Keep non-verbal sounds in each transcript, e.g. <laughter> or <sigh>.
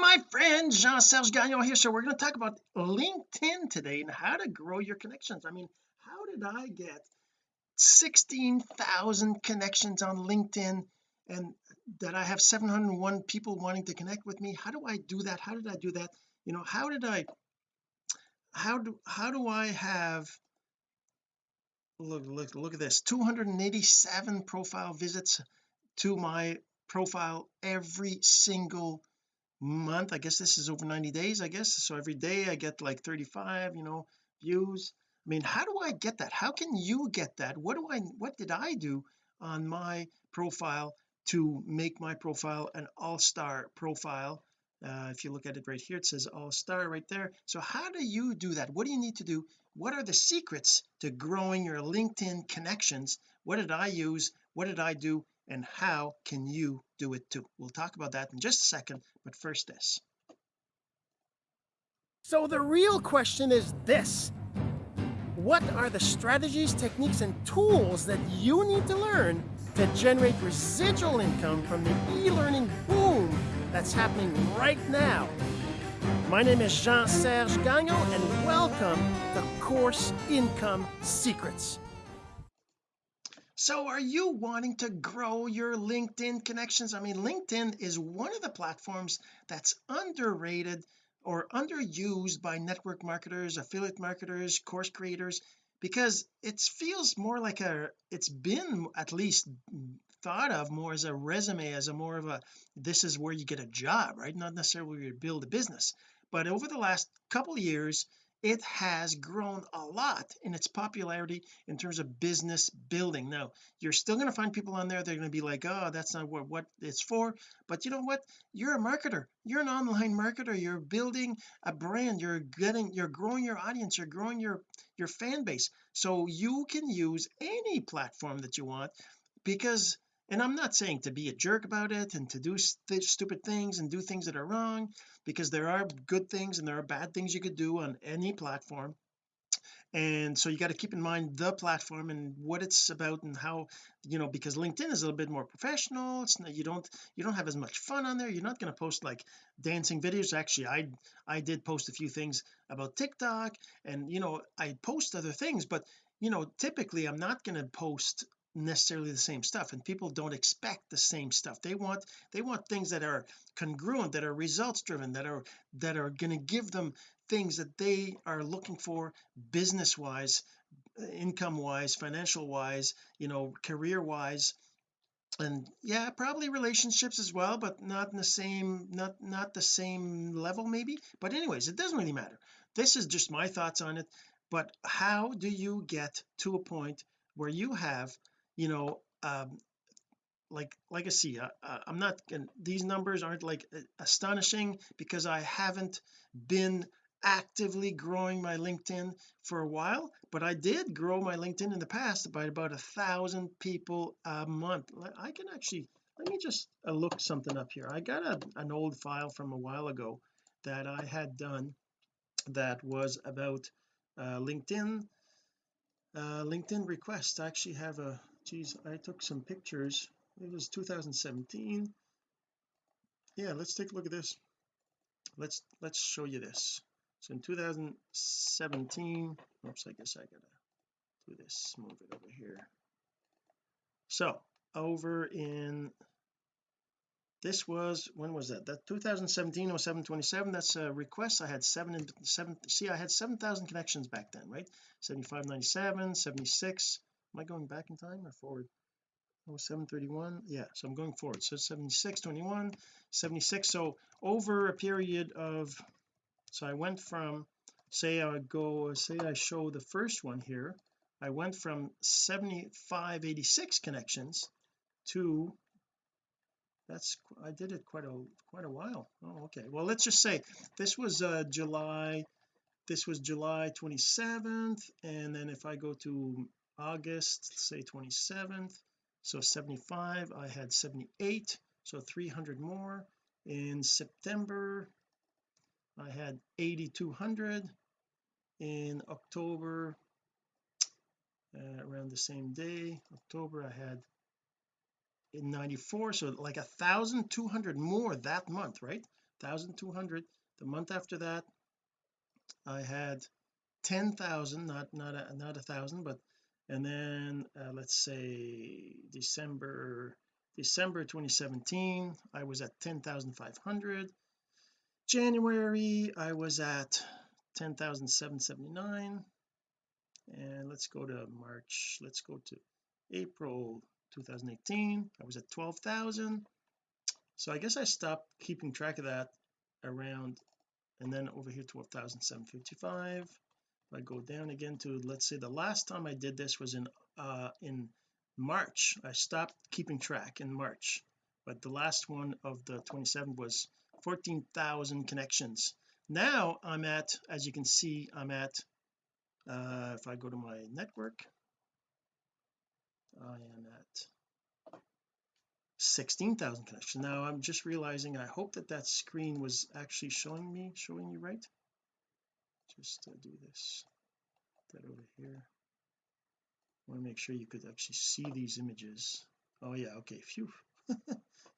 my friend Jean-Serge Gagnon here. So we're going to talk about LinkedIn today and how to grow your connections. I mean how did I get 16,000 connections on LinkedIn and that I have 701 people wanting to connect with me? How do I do that? How did I do that? You know how did I how do how do I have look look look at this 287 profile visits to my profile every single month I guess this is over 90 days I guess so every day I get like 35 you know views. I mean how do I get that? How can you get that? What do I what did I do on my profile to make my profile an all-star profile? Uh, if you look at it right here it says all-star right there. So how do you do that? What do you need to do? What are the secrets to growing your LinkedIn connections? What did I use? What did I do and how can you do it too? We'll talk about that in just a second but first this. So the real question is this. What are the strategies techniques and tools that you need to learn to generate residual income from the e-learning boom that's happening right now? My name is Jean-Serge Gagnon and welcome to Course Income Secrets so are you wanting to grow your LinkedIn connections? I mean LinkedIn is one of the platforms that's underrated or underused by network marketers affiliate marketers course creators because it feels more like a it's been at least thought of more as a resume as a more of a this is where you get a job right? Not necessarily where you build a business. But over the last couple years it has grown a lot in its popularity in terms of business building. Now you're still going to find people on there they're going to be like oh that's not what what it's for. But you know what? You're a marketer. You're an online marketer. You're building a brand. You're getting you're growing your audience. You're growing your your fan base. So you can use any platform that you want because and I'm not saying to be a jerk about it and to do st stupid things and do things that are wrong because there are good things and there are bad things you could do on any platform. And so you got to keep in mind the platform and what it's about and how you know because LinkedIn is a little bit more professional. It's not, you don't you don't have as much fun on there. You're not going to post like dancing videos. Actually I I did post a few things about TikTok and you know I post other things but you know typically I'm not going to post necessarily the same stuff and people don't expect the same stuff. They want they want things that are congruent that are results driven that are that are going to give them things that they are looking for business wise income wise financial wise you know career wise and yeah probably relationships as well but not in the same not not the same level maybe. But anyways it doesn't really matter. This is just my thoughts on it. But how do you get to a point where you have you know um like like I see uh, uh, I'm not these numbers aren't like astonishing because I haven't been actively growing my LinkedIn for a while but I did grow my LinkedIn in the past by about a thousand people a month. I can actually let me just uh, look something up here. I got a, an old file from a while ago that I had done that was about uh, LinkedIn uh, LinkedIn requests. I actually have a geez I took some pictures. It was 2017 yeah let's take a look at this. Let's let's show you this. So in 2017 oops I guess I gotta do this move it over here. So over in this was when was that? That 2017 or 727 that's a request I had seven and seven see I had 7,000 connections back then right? 7597 76 am I going back in time or forward? Oh 731 yeah so I'm going forward. So 76 21 76 so over a period of so I went from say I go say I show the first one here I went from 75 86 connections to that's I did it quite a quite a while. Oh okay. Well let's just say this was uh July this was July 27th and then if I go to August say 27th so 75 I had 78 so 300 more. In September I had 8200 in October uh, around the same day October I had in 94 so like a thousand two hundred more that month right? 1200 the month after that I had 10,000 not not a not a thousand but and then uh, let's say December December 2017 I was at 10,500 January I was at 10,779 and let's go to March let's go to April 2018 I was at 12,000 so I guess I stopped keeping track of that around and then over here 12,755 if I go down again to let's say the last time I did this was in uh in March. I stopped keeping track in March but the last one of the 27 was 14,000 connections. Now I'm at as you can see I'm at uh if I go to my network I am at 16,000 connections. Now I'm just realizing I hope that that screen was actually showing me showing you right just uh, do this. That over here. I want to make sure you could actually see these images. Oh yeah okay phew. <laughs>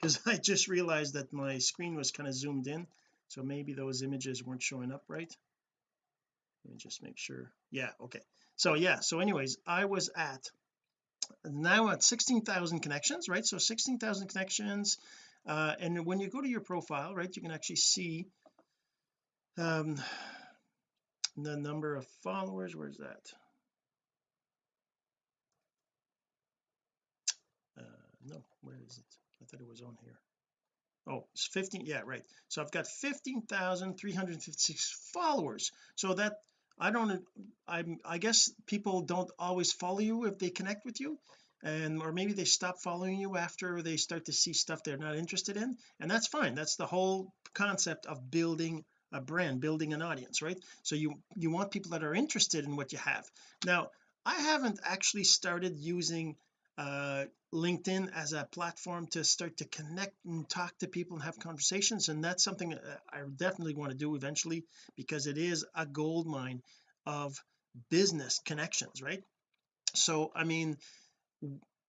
Because I just realized that my screen was kind of zoomed in so maybe those images weren't showing up right. Let me just make sure. Yeah okay. So yeah so anyways I was at now at 16,000 connections right? So 16,000 connections uh, and when you go to your profile right you can actually see um the number of followers where's that? Uh no where is it? I thought it was on here. Oh it's 15 yeah right. So I've got 15,356 followers. So that I don't I'm I guess people don't always follow you if they connect with you and or maybe they stop following you after they start to see stuff they're not interested in and that's fine. That's the whole concept of building a brand building an audience right? So you you want people that are interested in what you have. Now I haven't actually started using uh LinkedIn as a platform to start to connect and talk to people and have conversations and that's something I definitely want to do eventually because it is a gold mine of business connections right? So I mean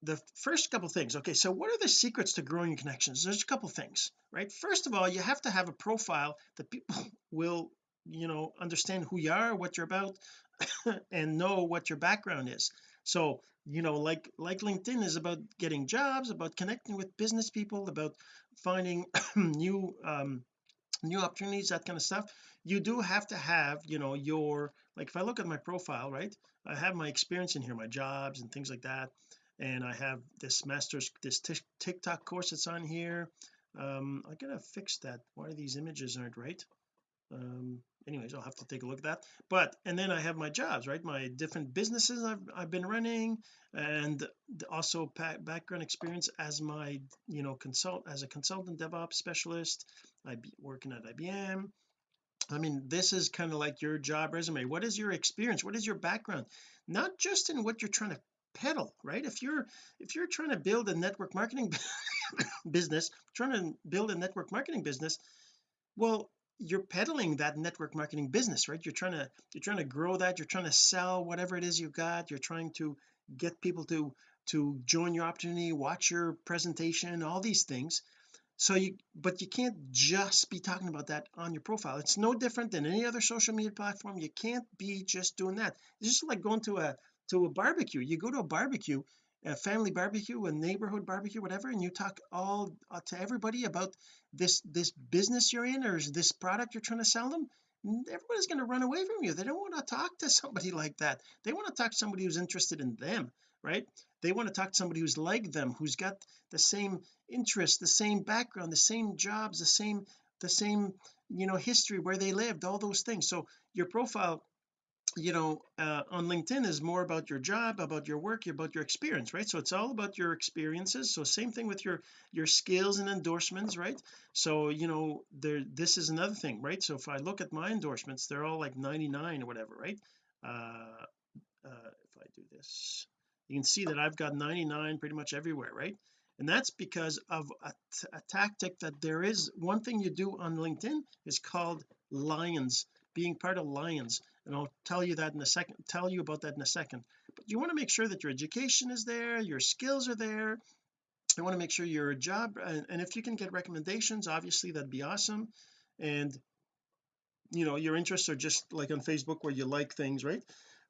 the first couple things. Okay so what are the secrets to growing your connections? There's a couple things right? First of all you have to have a profile that people <laughs> will you know understand who you are what you're about <laughs> and know what your background is. So you know like like LinkedIn is about getting jobs about connecting with business people about finding <clears throat> new um new opportunities that kind of stuff. You do have to have you know your like if I look at my profile right I have my experience in here my jobs and things like that and I have this master's this TikTok course that's on here. Um I gotta fix that. Why are these images aren't right? Um anyways I'll have to take a look at that. But and then I have my jobs right? My different businesses I've, I've been running and also background experience as my you know consult as a consultant DevOps specialist. I be working at IBM I mean this is kind of like your job resume. What is your experience? What is your background? Not just in what you're trying to peddle right? If you're if you're trying to build a network marketing <laughs> business trying to build a network marketing business well you're peddling that network marketing business right? You're trying to you're trying to grow that you're trying to sell whatever it is you got you're trying to get people to to join your opportunity watch your presentation all these things. So you but you can't just be talking about that on your profile. It's no different than any other social media platform. You can't be just doing that. It's just like going to a to a barbecue. You go to a barbecue a family barbecue a neighborhood barbecue whatever and you talk all uh, to everybody about this this business you're in or this product you're trying to sell them everybody's going to run away from you. They don't want to talk to somebody <laughs> like that. They want to talk to somebody who's interested in them right? They want to talk to somebody who's like them who's got the same interests the same background the same jobs the same the same you know history where they lived all those things. So your profile you know uh, on LinkedIn is more about your job about your work about your experience right? So it's all about your experiences. So same thing with your your skills and endorsements right? So you know there this is another thing right? So if I look at my endorsements they're all like 99 or whatever right? Uh, uh if I do this you can see that I've got 99 pretty much everywhere right? And that's because of a, a tactic that there is one thing you do on LinkedIn is called lions being part of lions and I'll tell you that in a second tell you about that in a second. But you want to make sure that your education is there your skills are there. You want to make sure your job and, and if you can get recommendations obviously that'd be awesome. And you know your interests are just like on Facebook where you like things right?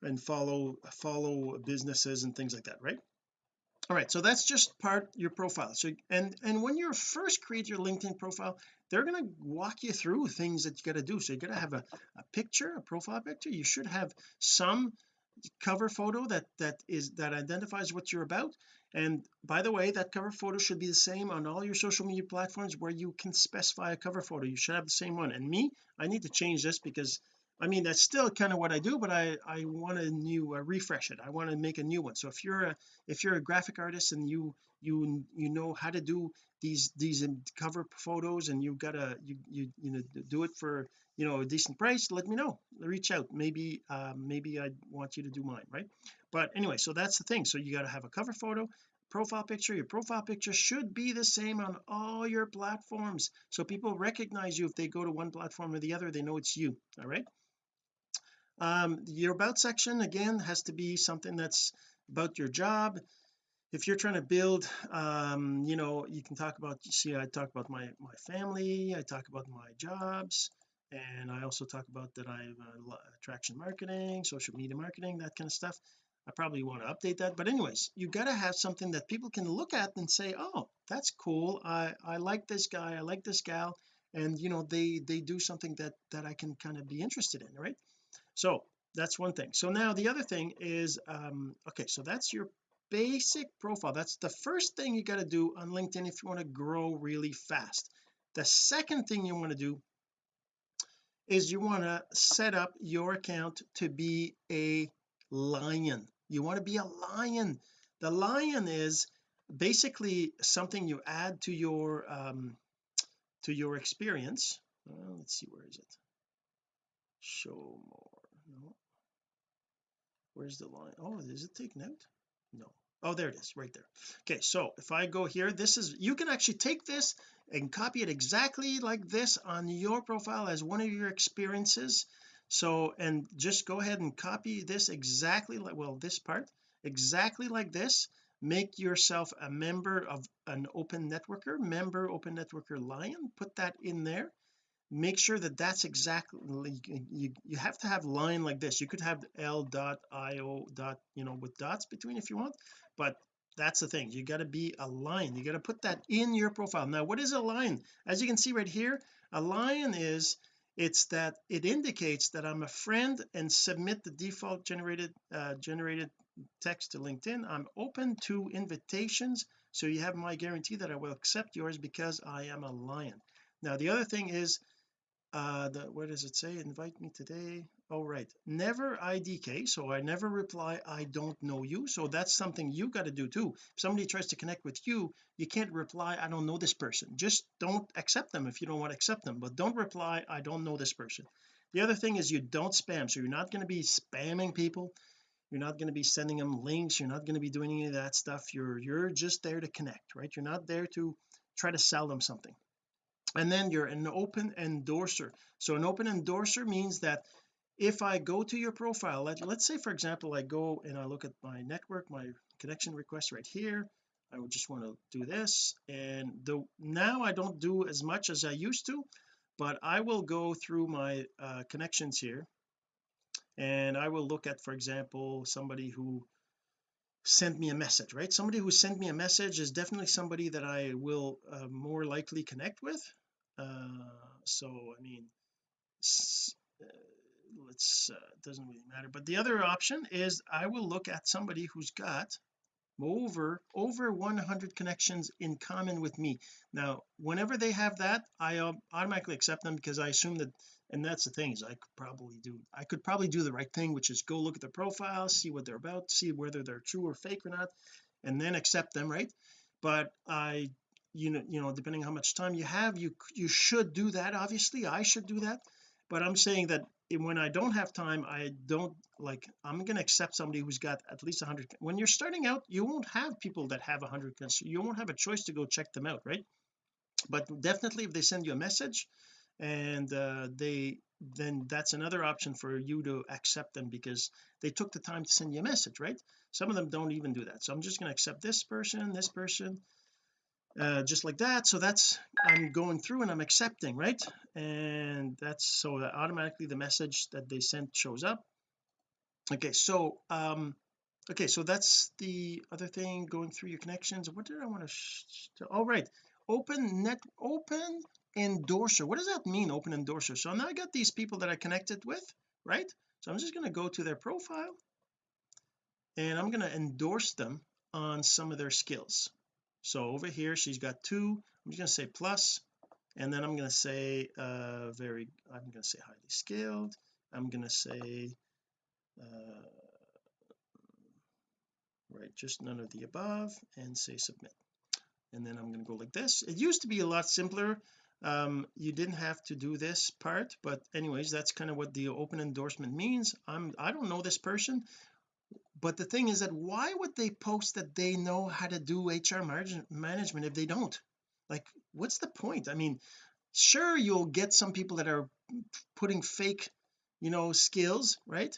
And follow follow businesses and things like that right all right so that's just part your profile. So and and when you first create your LinkedIn profile they're going to walk you through things that you got to do. So you got to have a, a picture a profile picture. You should have some cover photo that that is that identifies what you're about. And by the way that cover photo should be the same on all your social media platforms where you can specify a cover photo. You should have the same one. And me I need to change this because I mean that's still kind of what I do but I I want a new uh, refresh it. I want to make a new one. So if you're a if you're a graphic artist and you you you know how to do these these cover photos and you gotta you you you know do it for you know a decent price let me know. Reach out. Maybe uh, maybe I want you to do mine right? But anyway so that's the thing. So you got to have a cover photo profile picture. Your profile picture should be the same on all your platforms. So people recognize you if they go to one platform or the other. They know it's you all right um your about section again has to be something that's about your job. If you're trying to build um you know you can talk about you see I talk about my my family I talk about my jobs and I also talk about that I have uh, attraction marketing social media marketing that kind of stuff. I probably want to update that but anyways you got to have something that people can look at and say oh that's cool. I I like this guy I like this gal and you know they they do something that that I can kind of be interested in right so that's one thing. So now the other thing is um okay so that's your basic profile. That's the first thing you got to do on LinkedIn if you want to grow really fast. The second thing you want to do is you want to set up your account to be a lion. You want to be a lion. The lion is basically something you add to your um to your experience. Well, let's see where is it? Show more no. Where's the line? Oh is it taken out? No. Oh there it is right there. Okay so if I go here this is you can actually take this and copy it exactly like this on your profile as one of your experiences. So and just go ahead and copy this exactly like well this part exactly like this. Make yourself a member of an open networker member open networker lion. Put that in there make sure that that's exactly you, you have to have line like this. You could have l dot io dot you know with dots between if you want but that's the thing. You got to be a lion. You got to put that in your profile. Now what is a lion? As you can see right here a lion is it's that it indicates that I'm a friend and submit the default generated uh, generated text to LinkedIn. I'm open to invitations so you have my guarantee that I will accept yours because I am a lion. Now the other thing is uh the where does it say? Invite me today. Oh right. Never IDK so I never reply I don't know you. So that's something you got to do too. If somebody tries to connect with you you can't reply I don't know this person. Just don't accept them if you don't want to accept them but don't reply I don't know this person. The other thing is you don't spam so you're not going to be spamming people. You're not going to be sending them links. You're not going to be doing any of that stuff. You're you're just there to connect right? You're not there to try to sell them something and then you're an open endorser. So an open endorser means that if I go to your profile let, let's say for example I go and I look at my network my connection request right here. I would just want to do this. And the now I don't do as much as I used to but I will go through my uh, connections here. And I will look at for example somebody who sent me a message right? Somebody who sent me a message is definitely somebody that I will uh, more likely connect with uh, so I mean uh, let's uh, doesn't really matter. But the other option is I will look at somebody who's got over over 100 connections in common with me. Now whenever they have that I automatically accept them because I assume that and that's the thing is I could probably do I could probably do the right thing which is go look at their profile see what they're about see whether they're true or fake or not and then accept them right? But I you know you know depending how much time you have you you should do that obviously I should do that. But I'm saying that when I don't have time I don't like I'm going to accept somebody who's got at least 100 when you're starting out you won't have people that have 100 you won't have a choice to go check them out right? But definitely if they send you a message and uh, they then that's another option for you to accept them because they took the time to send you a message right? Some of them don't even do that. So I'm just going to accept this person this person uh, just like that. So that's I'm going through and I'm accepting right? And that's so that automatically the message that they sent shows up. Okay so um okay so that's the other thing going through your connections. What did I want to all oh, right. Open net open endorser. What does that mean open endorser? So now I got these people that I connected with right? So I'm just going to go to their profile and I'm going to endorse them on some of their skills so over here she's got two. I'm just going to say plus and then I'm going to say uh very I'm going to say highly skilled I'm going to say uh right just none of the above and say submit. And then I'm going to go like this. It used to be a lot simpler. Um you didn't have to do this part but anyways that's kind of what the open endorsement means. I'm I don't know this person but the thing is that why would they post that they know how to do HR management if they don't? Like what's the point? I mean sure you'll get some people that are putting fake you know skills right?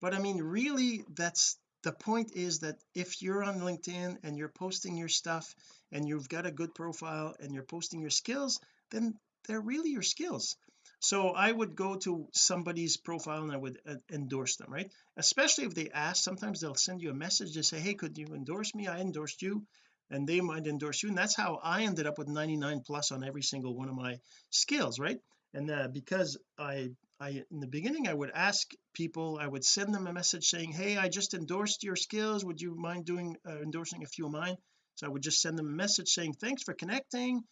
But I mean really that's the point is that if you're on LinkedIn and you're posting your stuff and you've got a good profile and you're posting your skills then they're really your skills so I would go to somebody's profile and I would uh, endorse them right? Especially if they ask sometimes they'll send you a message to say hey could you endorse me? I endorsed you. And they might endorse you and that's how I ended up with 99 plus on every single one of my skills right? And uh, because I I in the beginning I would ask people I would send them a message saying hey I just endorsed your skills. Would you mind doing uh, endorsing a few of mine? So I would just send them a message saying thanks for connecting.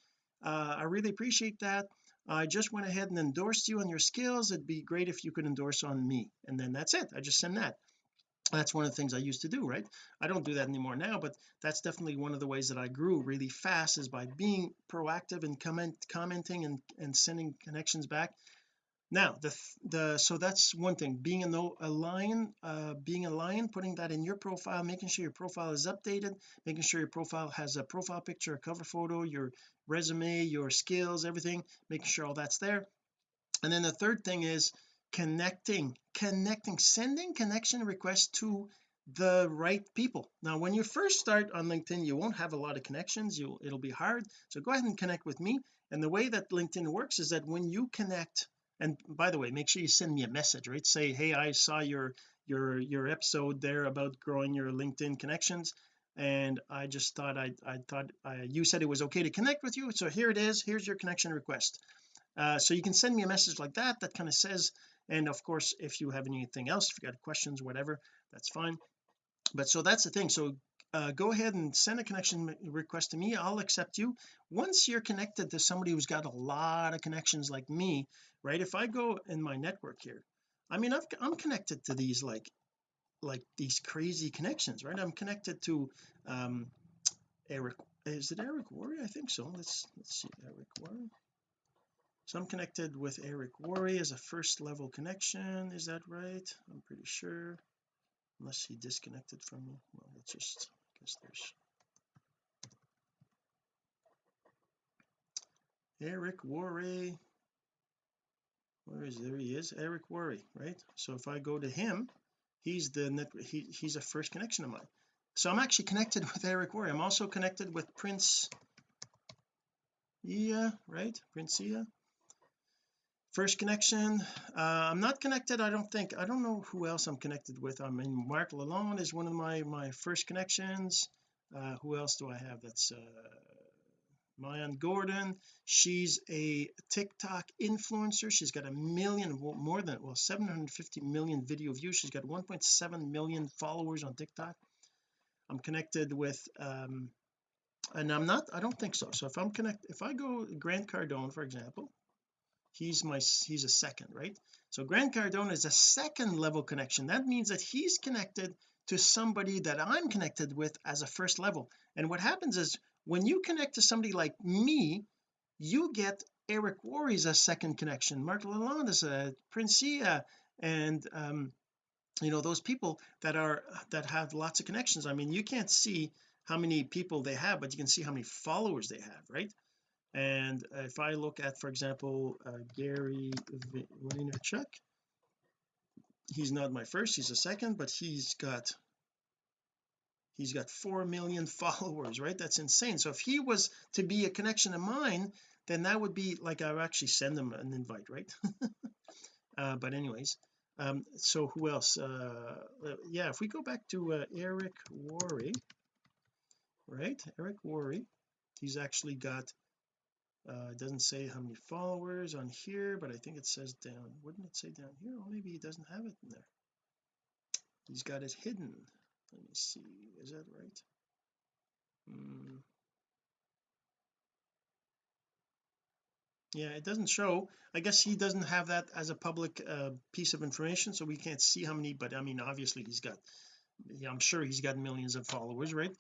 Uh, I really appreciate that I just went ahead and endorsed you on your skills. It'd be great if you could endorse on me. And then that's it. I just send that. That's one of the things I used to do right? I don't do that anymore now but that's definitely one of the ways that I grew really fast is by being proactive and comment commenting and and sending connections back now the the so that's one thing being a no a lion uh being a lion putting that in your profile making sure your profile is updated making sure your profile has a profile picture a cover photo your resume your skills everything making sure all that's there. And then the third thing is connecting connecting sending connection requests to the right people. Now when you first start on LinkedIn you won't have a lot of connections you it'll be hard. So go ahead and connect with me. And the way that LinkedIn works is that when you connect and by the way make sure you send me a message right? Say hey I saw your your your episode there about growing your LinkedIn connections and I just thought I I thought I, you said it was okay to connect with you so here it is here's your connection request. Uh, so you can send me a message like that that kind of says and of course if you have anything else if you got questions whatever that's fine. But so that's the thing. So uh, go ahead and send a connection request to me. I'll accept you. Once you're connected to somebody who's got a lot of connections like me right if I go in my network here I mean i am connected to these like like these crazy connections right? I'm connected to um Eric is it Eric Worre I think so. Let's let's see Eric Worre so I'm connected with Eric Worre as a first level connection. Is that right? I'm pretty sure. Unless he disconnected from me. Well let's just there's. Eric Worre. Where is there he is Eric Worre right? So if I go to him he's the net he, he's a first connection of mine. So I'm actually connected <laughs> with Eric Worre. I'm also connected with Prince Ea right? Prince Ea first connection? Uh, I'm not connected I don't think. I don't know who else I'm connected with. I mean Mark Lalonde is one of my my first connections. Uh, who else do I have that's uh Mayan Gordon? She's a TikTok influencer. She's got a million more than well 750 million video views. She's got 1.7 million followers on TikTok. I'm connected with um and I'm not I don't think so. So if I'm connected if I go Grant Cardone for example he's my he's a second right? So Grant Cardone is a second level connection. That means that he's connected to somebody that I'm connected with as a first level. And what happens is when you connect to somebody like me you get Eric Worre's a second connection. Mark Lalonde is a Princia and um you know those people that are that have lots of connections. I mean you can't see how many people they have but you can see how many followers they have right and if I look at for example uh, Gary Vaynerchuk he's not my first he's a second but he's got he's got 4 million <laughs> followers right? That's insane. So if he was to be a connection of mine then that would be like I would actually send him an invite right? <laughs> Uh, but anyways um so who else? Uh yeah if we go back to uh, Eric Worre right? Eric Worre he's actually got uh it doesn't say how many followers on here but I think it says down wouldn't it say down here? Or maybe he doesn't have it in there. He's got it hidden. Let me see. Is that right? Mm. yeah it doesn't show. I guess he doesn't have that as a public uh, piece of information so we can't see how many but I mean obviously he's got yeah I'm sure he's got millions of followers right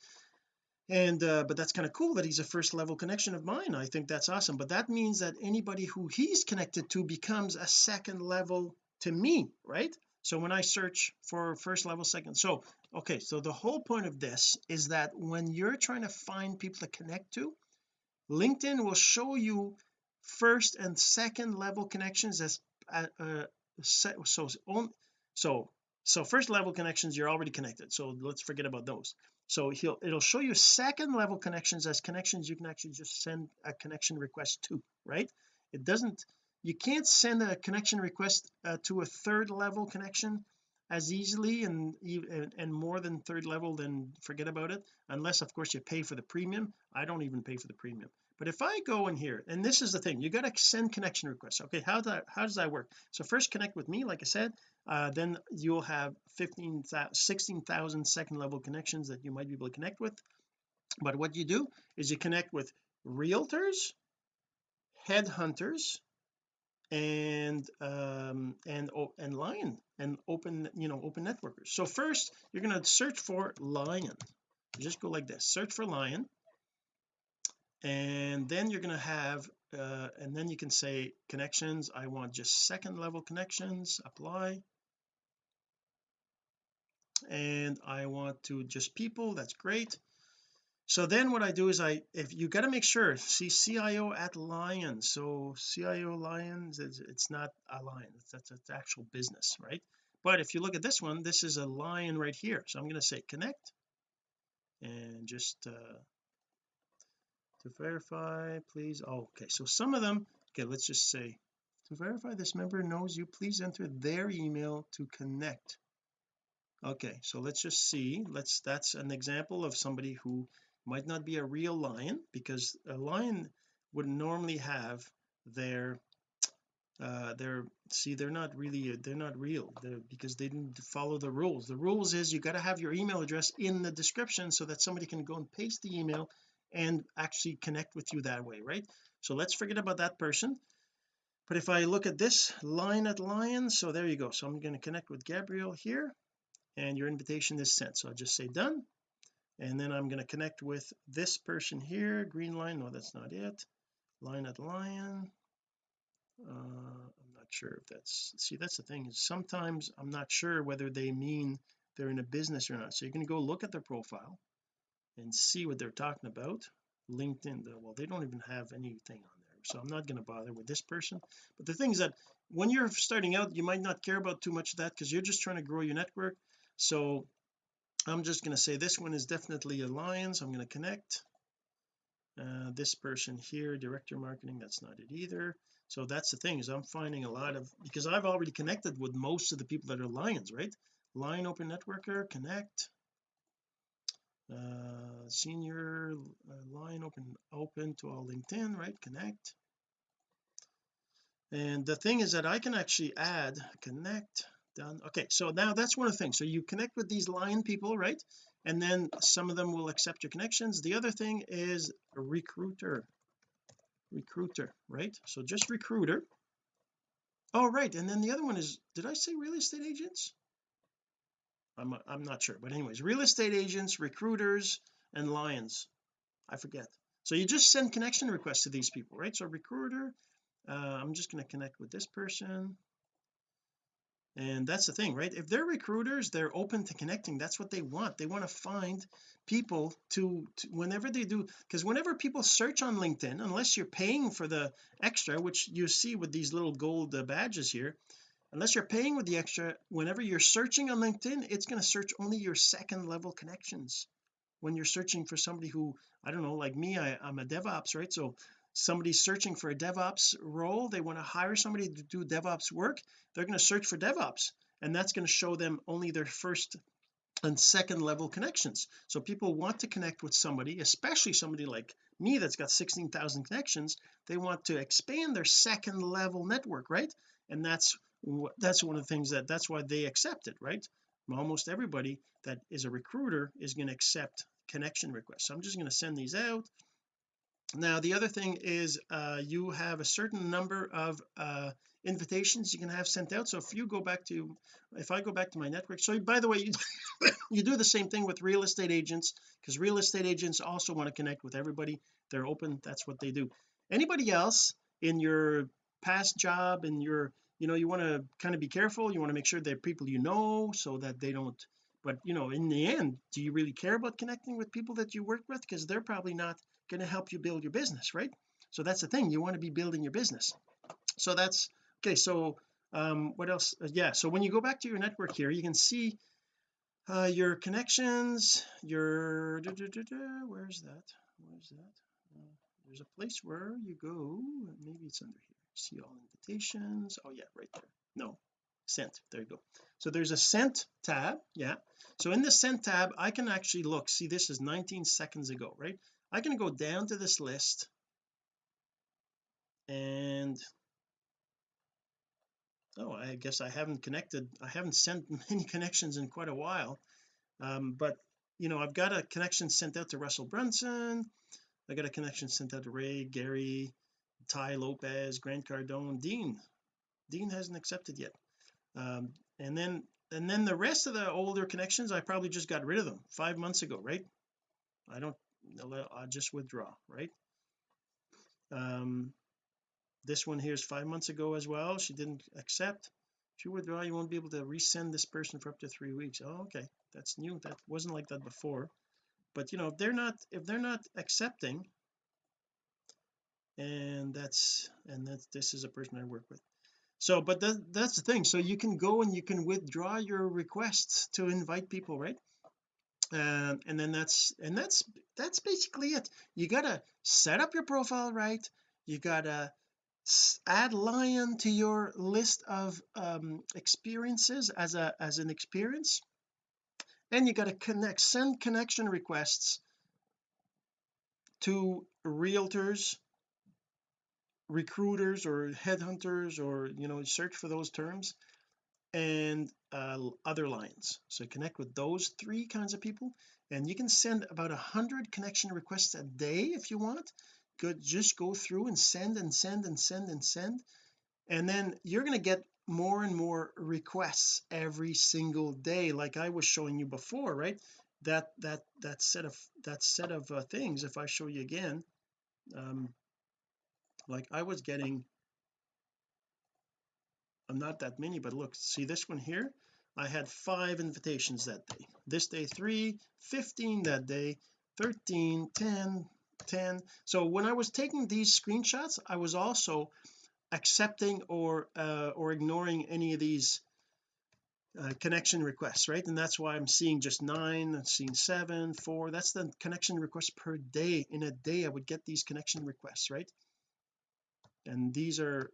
and uh, but that's kind of cool that he's a first level connection of mine. I think that's awesome. But that means that anybody who he's connected to becomes a second level to me right? So when I search for first level second so okay so the whole point of this is that when you're trying to find people to connect to LinkedIn will show you first and second level connections as uh, uh so so so first level connections you're already connected. So let's forget about those so he'll it'll show you second level connections as connections you can actually just send a connection request to right? It doesn't you can't send a connection request uh, to a third level connection as easily and, and and more than third level then forget about it unless of course you pay for the premium. I don't even pay for the premium but if I go in here and this is the thing you got to send connection requests okay? How that how does that work? So first connect with me like I said uh, then you'll have 15 16,000 second level connections that you might be able to connect with. But what you do is you connect with realtors headhunters and um and and lion and open you know open networkers. So first you're going to search for lion. Just go like this search for lion and then you're going to have uh, and then you can say connections. I want just second level connections apply. And I want to just people that's great. So then what I do is I if you got to make sure see CIO at Lion. So CIO Lions it's, it's not a lion that's it's actual business right? But if you look at this one this is a lion right here. So I'm going to say connect. And just uh, to verify please oh okay so some of them okay let's just say to verify this member knows you please enter their email to connect. Okay so let's just see let's that's an example of somebody who might not be a real lion because a lion would normally have their uh they're see they're not really they're not real they're because they didn't follow the rules. The rules is you got to have your email address in the description so that somebody can go and paste the email and actually connect with you that way right? So let's forget about that person. But if I look at this line at lion so there you go. So I'm going to connect with Gabriel here and your invitation is sent. So I'll just say done. And then I'm going to connect with this person here green line. No that's not it. Line at lion. Uh, I'm not sure if that's see that's the thing is sometimes I'm not sure whether they mean they're in a business or not. So you're going to go look at their profile and see what they're talking about. LinkedIn well they don't even have anything on there so I'm not going to bother with this person. But the thing is that when you're starting out you might not care about too much of that because you're just trying to grow your network. So I'm just going to say this one is definitely a lion so I'm going to connect. Uh, this person here director marketing that's not it either. So that's the thing is I'm finding a lot of because I've already connected with most of the people that are lions right? Lion open networker connect uh senior uh, line open open to all LinkedIn right? Connect. And the thing is that I can actually add connect done. Okay so now that's one of the things. So you connect with these lion people right? And then some of them will accept your connections. The other thing is a recruiter. Recruiter right? So just recruiter. Oh right. And then the other one is did I say real estate agents I'm I'm not sure. But anyways real estate agents recruiters and lions. I forget. So you just send connection requests to these people right? So recruiter uh, I'm just going to connect with this person. And that's the thing right? If they're recruiters they're open to connecting. That's what they want. They want to find people to, to whenever they do because whenever people search on LinkedIn unless you're paying for the extra which you see with these little gold uh, badges here unless you're paying with the extra whenever you're searching on LinkedIn it's going to search only your second level connections. When you're searching for somebody who I don't know like me I, I'm a DevOps right? So somebody's searching for a DevOps role they want to hire somebody to do DevOps work they're going to search for DevOps and that's going to show them only their first and second level connections. So people want to connect with somebody especially somebody like me that's got 16,000 connections they want to expand their second level network right? And that's that's one of the things that that's why they accept it right? Almost everybody that is a recruiter is going to accept connection requests. So I'm just going to send these out. Now the other thing is uh, you have a certain number of uh, invitations you can have sent out. So if you go back to if I go back to my network so by the way you, <laughs> you do the same thing with real estate agents because real estate agents also want to connect with everybody. They're open. That's what they do. Anybody else in your past job in your you know you want to kind of be careful you want to make sure they're people you know so that they don't but you know in the end do you really care about connecting with people that you work with? Because they're probably not going to help you build your business right? So that's the thing you want to be building your business. So that's okay so um what else? Uh, yeah so when you go back to your network here you can see uh your connections your da, da, da, where's that? Where's that? Uh, there's a place where you go maybe it's under see all invitations. Oh yeah right there. No sent. There you go. So there's a sent tab yeah. So in the sent tab I can actually look. See this is 19 seconds ago right? I can go down to this list and oh I guess I haven't connected I haven't sent <laughs> many connections in quite a while. Um, but you know I've got a connection sent out to Russell Brunson. I got a connection sent out to Ray Gary Tai Lopez Grant Cardone Dean. Dean hasn't accepted yet. Um, and then and then the rest of the older connections I probably just got rid of them five months ago right? I don't I'll just withdraw right? Um this one here is five months ago as well. She didn't accept. If you withdraw you won't be able to resend this person for up to three weeks. Oh okay. That's new. That wasn't like that before. But you know if they're not if they're not accepting and that's and that this is a person I work with. So but that, that's the thing. So you can go and you can withdraw your requests to invite people right? Um, and then that's and that's that's basically it. You gotta set up your profile right. You gotta add lion to your list of um, experiences as a as an experience. And you got to connect send connection requests to realtors recruiters or headhunters or you know search for those terms and uh, other lions. So connect with those three kinds of people and you can send about a hundred connection requests a day if you want. Good just go through and send and send and send and send and then you're going to get more and more requests every single day like I was showing you before right? That that that set of that set of uh, things if I show you again um like I was getting I'm not that many but look see this one here? I had five invitations that day. This day three 15 that day 13 10 10 so when I was taking these screenshots I was also accepting or uh, or ignoring any of these uh, connection requests right? And that's why I'm seeing just nine I'm seeing seven four. That's the connection requests per day. In a day I would get these connection requests right and these are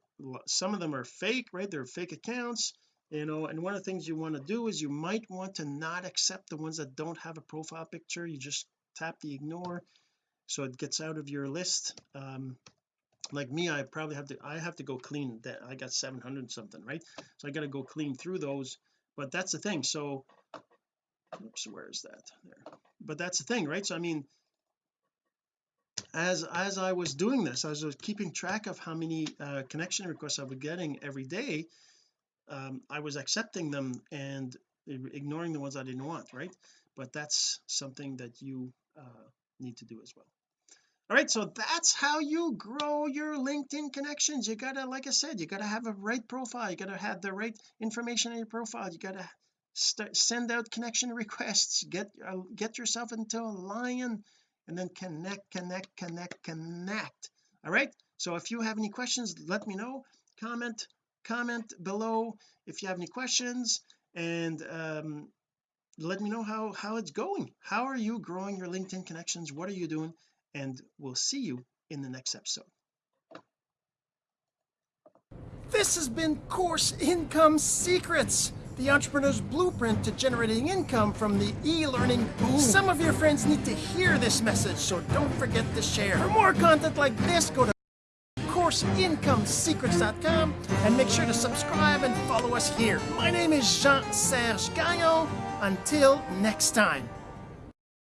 some of them are fake right? They're fake accounts you know and one of the things you want to do is you might want to not accept the ones that don't have a profile picture. You just tap the ignore so it gets out of your list. Um like me I probably have to I have to go clean that I got 700 something right? So I got to go clean through those but that's the thing. So oops where is that? There. But that's the thing right? So I mean as as I was doing this I was keeping track of how many uh, connection requests I was getting every day um, I was accepting them and ignoring the ones I didn't want right? But that's something that you uh, need to do as well. All right so that's how you grow your LinkedIn connections. You gotta like I said you gotta have a right profile. You gotta have the right information in your profile. You gotta send out connection <laughs> requests. Get uh, get yourself into a lion and then connect connect connect connect. All right? So if you have any questions let me know. Comment comment below if you have any questions and um let me know how how it's going. How are you growing your LinkedIn connections? What are you doing? And we'll see you in the next episode. This has been course income secrets the entrepreneur's blueprint to generating income from the e-learning boom. Some of your friends need to hear this message so don't forget to share. For more content like this go to courseincomesecrets.com and make sure to subscribe and follow us here. My name is Jean-Serge Gagnon. Until next time